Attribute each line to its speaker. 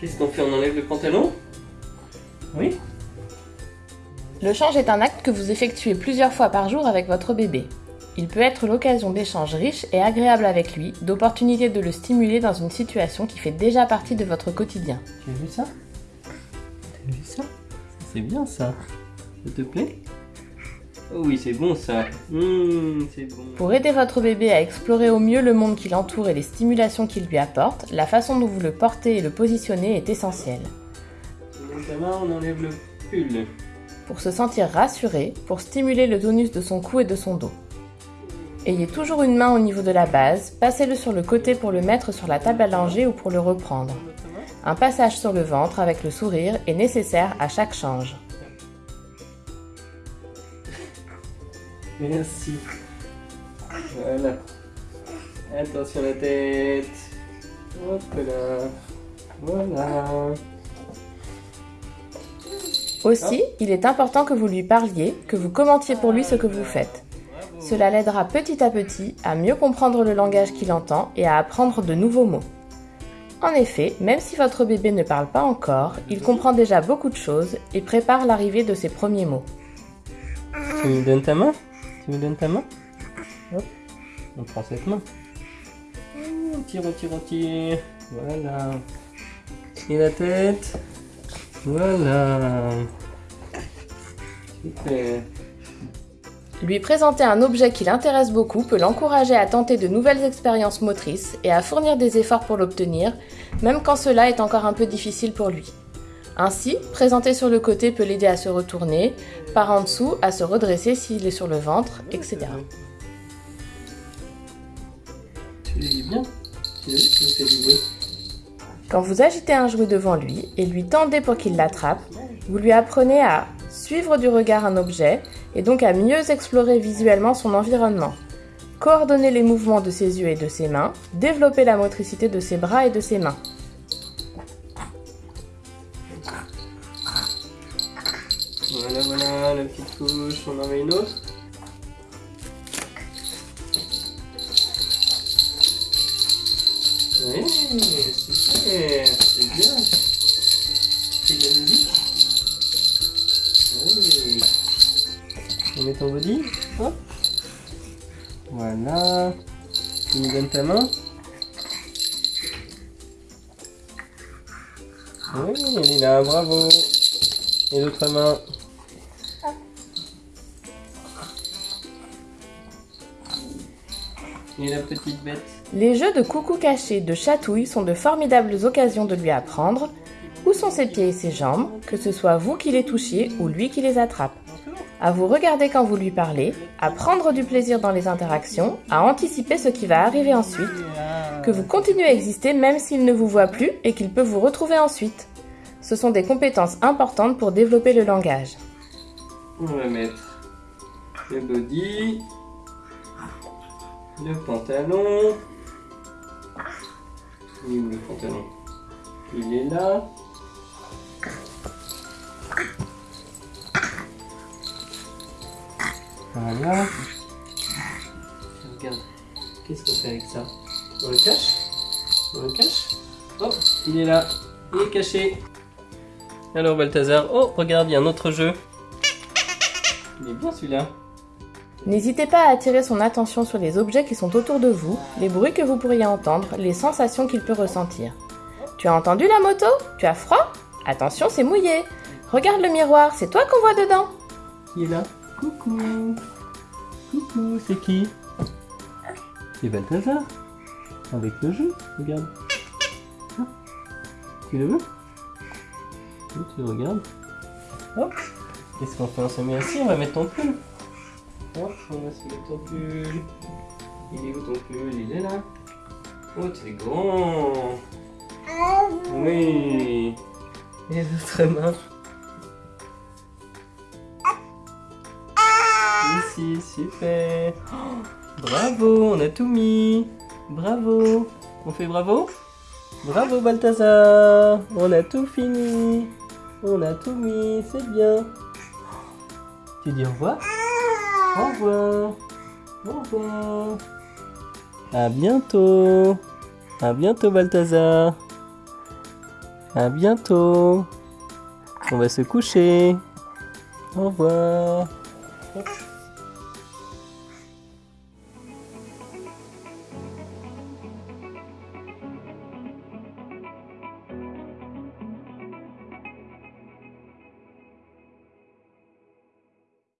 Speaker 1: Qu'est-ce qu'on fait On enlève le pantalon? Oui
Speaker 2: Le change est un acte que vous effectuez plusieurs fois par jour avec votre bébé. Il peut être l'occasion d'échanges riches et agréables avec lui, d'opportunités de le stimuler dans une situation qui fait déjà partie de votre quotidien.
Speaker 1: Tu as vu ça? Tu as vu ça? C'est bien ça. Ça te plaît? Oh oui, c'est bon ça. Mmh, bon.
Speaker 2: Pour aider votre bébé à explorer au mieux le monde qui l'entoure et les stimulations qu'il lui apporte, la façon dont vous le portez et le positionnez est essentielle.
Speaker 1: Dans ta main, on enlève le pull.
Speaker 2: Pour se sentir rassuré, pour stimuler le tonus de son cou et de son dos. Ayez toujours une main au niveau de la base, passez-le sur le côté pour le mettre sur la table langer ou pour le reprendre. Un passage sur le ventre avec le sourire est nécessaire à chaque change.
Speaker 1: Merci. Voilà. Attention la tête. Hop là. Voilà.
Speaker 2: Aussi, il est important que vous lui parliez, que vous commentiez pour lui ce que vous faites. Cela l'aidera petit à petit à mieux comprendre le langage qu'il entend et à apprendre de nouveaux mots. En effet, même si votre bébé ne parle pas encore, il comprend déjà beaucoup de choses et prépare l'arrivée de ses premiers mots.
Speaker 1: Tu me donnes ta main? Tu me donnes ta main Hop, on prend cette main. Voilà. Et la tête. Voilà. Super.
Speaker 2: Lui présenter un objet qui l'intéresse beaucoup peut l'encourager à tenter de nouvelles expériences motrices et à fournir des efforts pour l'obtenir, même quand cela est encore un peu difficile pour lui. Ainsi, présenter sur le côté peut l'aider à se retourner, par en dessous à se redresser s'il est sur le ventre, etc.
Speaker 1: Tu bien Tu vu
Speaker 2: Quand vous agitez un jouet devant lui et lui tendez pour qu'il l'attrape, vous lui apprenez à suivre du regard un objet et donc à mieux explorer visuellement son environnement, coordonner les mouvements de ses yeux et de ses mains, développer la motricité de ses bras et de ses mains.
Speaker 1: Voilà, la petite couche, on en met une autre. Oui, super, c'est bien. C'est de la musique Oui. On met ton body, hop. Voilà. Tu me donnes ta main Oui, elle est là, bravo. Et l'autre main. Et la petite bête.
Speaker 2: Les jeux de coucou caché, de chatouille sont de formidables occasions de lui apprendre où sont ses pieds et ses jambes, que ce soit vous qui les touchiez ou lui qui les attrape. À vous regarder quand vous lui parlez, à prendre du plaisir dans les interactions, à anticiper ce qui va arriver ensuite, que vous continuez à exister même s'il ne vous voit plus et qu'il peut vous retrouver ensuite. Ce sont des compétences importantes pour développer le langage.
Speaker 1: On va mettre le body, le pantalon. Il est où le pantalon Il est là. Voilà. Regarde. Qu'est-ce qu'on fait avec ça? On le cache? On le cache? Oh, il est là. Il est caché. Alors Balthazar, oh regarde, il y a un autre jeu. Il est bien celui-là.
Speaker 2: N'hésitez pas à attirer son attention sur les objets qui sont autour de vous, les bruits que vous pourriez entendre, les sensations qu'il peut ressentir. Tu as entendu la moto? Tu as froid? Attention, c'est mouillé. Regarde le miroir, c'est toi qu'on voit dedans.
Speaker 1: Qui est là Coucou Coucou, c'est qui? C'est Balthazar. Avec le jeu, regarde. Ah, Tu le veux? Tu le regardes Hop Qu'est-ce qu'on fait? On se met assis, on va mettre ton pull. Hop, on va se mettre ton pull. Il est où ton pull Il est là. Oh, tu es grand. Oui. Et l'autre main Ici, super. Oh, Bravo, on a tout mis. Bravo. On fait bravo? Bravo Balthazar. On a tout fini. On a tout mis, c'est bien. Tu dis au revoir? Au revoir Au revoir À bientôt À bientôt Balthazar À bientôt. On va se coucher. Au revoir.